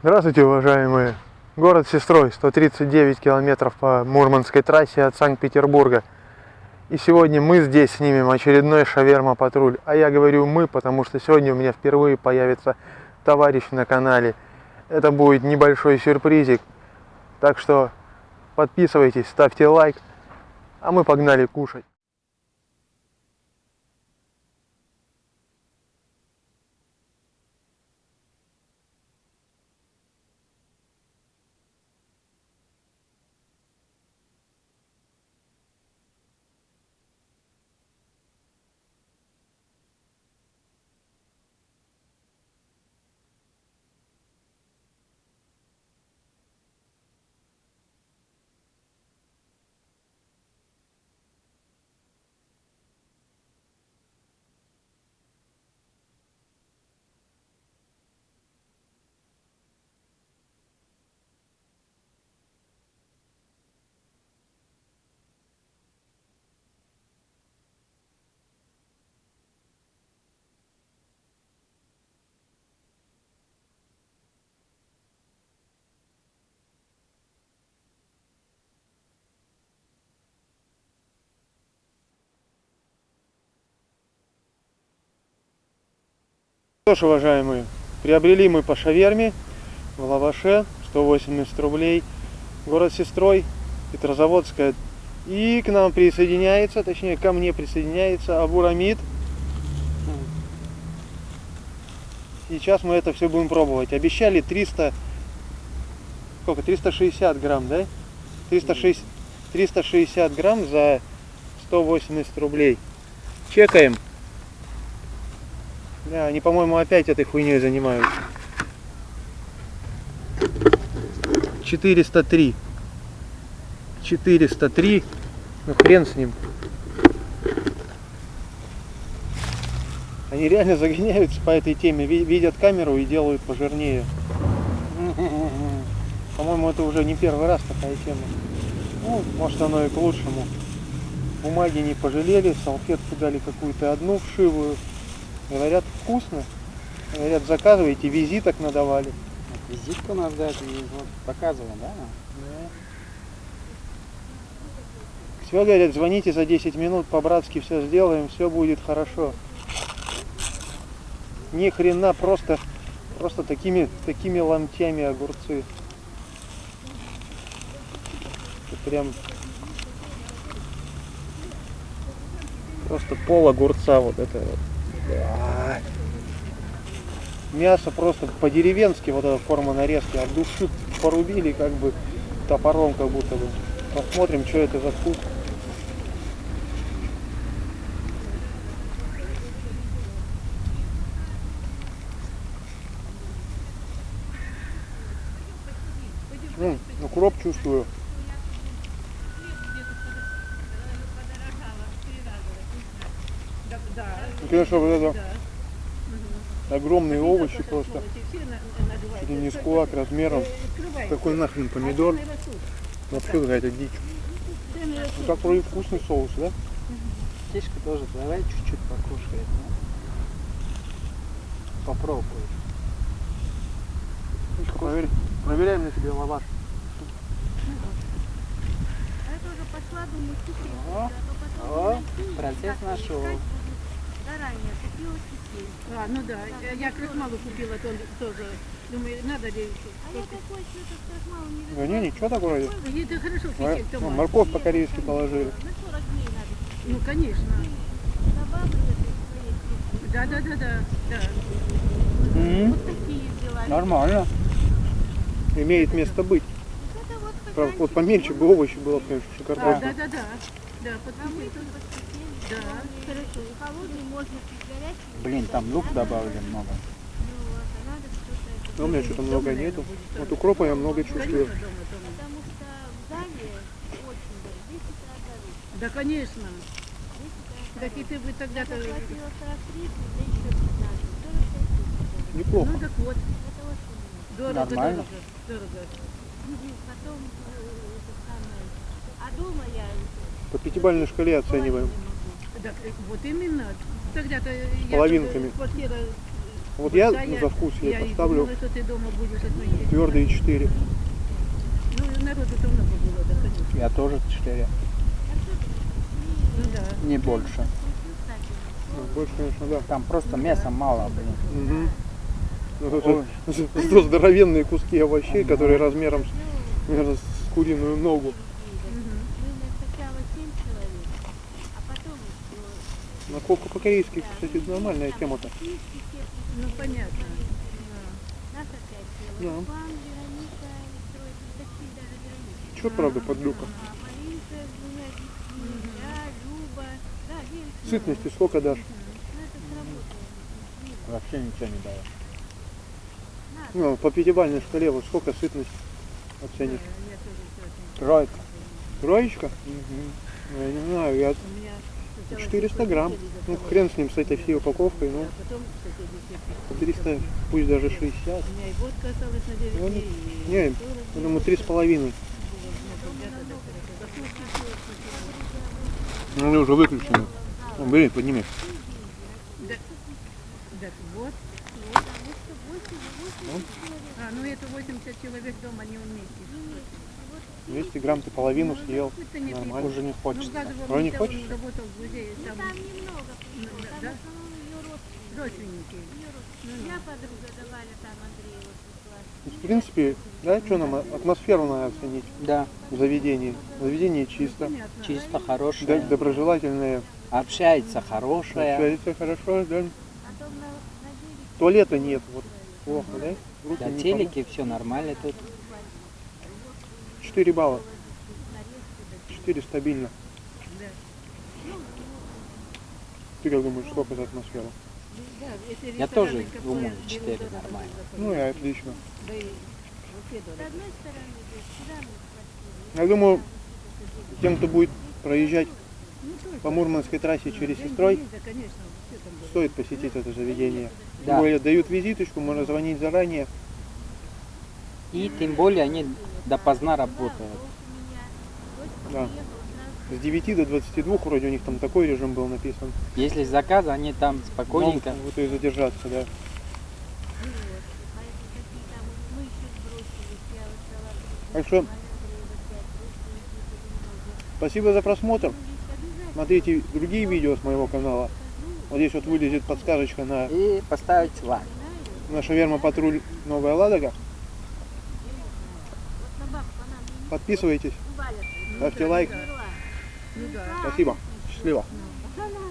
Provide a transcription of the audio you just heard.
Здравствуйте, уважаемые! Город Сестрой, 139 километров по Мурманской трассе от Санкт-Петербурга. И сегодня мы здесь снимем очередной шаверма-патруль. А я говорю мы, потому что сегодня у меня впервые появится товарищ на канале. Это будет небольшой сюрпризик. Так что подписывайтесь, ставьте лайк. А мы погнали кушать. Что ж, уважаемые, приобрели мы по шаверме в лаваше 180 рублей. Город Сестрой, Петрозаводская. И к нам присоединяется, точнее ко мне присоединяется Абурамид. Сейчас мы это все будем пробовать. Обещали 300, сколько, 360 грамм, да? 360, 360 грамм за 180 рублей. Чекаем. Да, они, по-моему, опять этой хуйней занимаются. 403. 403. Ну хрен с ним. Они реально загоняются по этой теме, видят камеру и делают пожирнее. По-моему, это уже не первый раз такая тема. Ну, может оно и к лучшему. Бумаги не пожалели, салфетку дали какую-то одну вшивую. Говорят, вкусно. Говорят, заказывайте, визиток надавали. Визитку нас дать, вот, показываем, да? Да. Все, говорят, звоните за 10 минут, по-братски все сделаем, все будет хорошо. Ни хрена, просто, просто такими, такими ломтями огурцы. Это прям просто пол огурца вот это вот. Мясо просто по-деревенски, вот эта форма нарезки, от души порубили как бы топором как будто бы. Посмотрим, что это за вкус. М, укроп чувствую. Ну, конечно, вот это огромные овощи просто. Чуть ли не скулак размером. Какой нахрен помидор. Вообще какая-то дичь. Ну как вроде вкусный соус, да? Птичка тоже, давай чуть-чуть покушает. Ну? Попробуй. Проверь, проверяем на тебе лаваш. А это уже по сладу мы купили. О, процесс нашел. Заранее купила теперь. А, ну да, я, я крахмалу купила то- тоже. Думаю, надо ли еще. А я такой цвет мало не Да не, ничего так вроде. Ей это хорошо Мор- кисеть, ну, Тома. морковь по-корейски положили. На 40 дней надо. Ну, конечно. Да, да, да, да. да. М, Вот такие взяла. Нормально. Имеет место быть. Вот это вот поменьше бы овощи было, конечно, А, шикарно. да, да, да. Да, А мы подписывай. Тут подсветили. Да. Хорошо. И холодный можно пить горячий. Блин, там лук добавили много. Ну вот, а надо что-то это. Но у меня что-то много нету. Вот укропа я много чувствую. Да, конечно. Так и ты бы тогда-то... заплатила 43, да еще 15. 45 тысяч. Неплохо. Ну, так вот. Это очень много. Дорого, Нормально. дорого. Дорого. И потом э, это самое. А дома я По пятибалльной шкале оцениваем. Так, э, вот именно. Тогда-то я Половинками. квартира Вот я да, за вкус я я поставлю думала, что ты дома будешь отметить. твердые 4. Ну, народу-то много было, да, конечно. Я тоже 4. Ну да. Не больше. Ну, Больше, конечно, да. Там просто мяса мало, блин. Мгм. Ну, Ой. здоровенные куски овощей, которые размером, наверное, с куриную ногу. Мы сначала семь человек, а потом еще На коку по-корейски, кстати, нормальная тема-то. Ну, понятно. Нас опять Да. Вероника. Чё, правда? А Люба. Да, девочки. Сытности сколько дашь? Ну. Вообще ничего не дает. Ну, по пятибалльной шкале, вот сколько сытность оценишь? Тройка. Троечка? Ну, я не знаю, я У меня 400 грамм. Ну, хрен с ним, с этой всей упаковкой, ну, А потом соседи все пришли. 300, пусть даже 60. У меня и водка осталась на 9 Ну, Не, 40 я думаю, три с половиной. Ну, они уже выключены. Бери, подними. Вот. А, ну это 80 человек дома не вместе. 200 грамм ты половину съел. Хоть-то не Нормально. Уже не Ну, хочется. Владимир А не хочешь? работал в музее, там Там немного, Ну, там да? в основном ее родственники. Я подруга давали там Андреева. Ну, В принципе, да, что нам, атмосферу надо оценить Да, в заведении. Заведение чисто, Понятно. чисто да, хорошее. доброжелательное, Общается хорошее. общается хорошо, да. Потом на, на девять Туалета нет, вот плохо, да? Руки не телеке все нормально тут. Помыть. 4 балла. 4 стабильно. Ты как думаешь, сколько за атмосферу? Я тоже думаю, берут, четыре то это нормально. заходит. Ну и отлично. Я думаю, тем, кто будет проезжать Ну, по Мурманской трассе через Деньги Сестрой, стоит посетить это заведение. Да. более дают визиточку, можно звонить заранее. И тем более они допоздна работают. Да. С 9 до 22 вроде у них там такой режим был написан. Если заказ, они там спокойненько. Могут и задержаться, да. Так что спасибо за просмотр. Смотрите другие видео с моего канала. Вот здесь вот вылезет подсказочка на, И поставить лайк. на Шаверма Патруль Новая Ладога. Подписывайтесь, ставьте лайк. Ну да. Спасибо. Счастливо.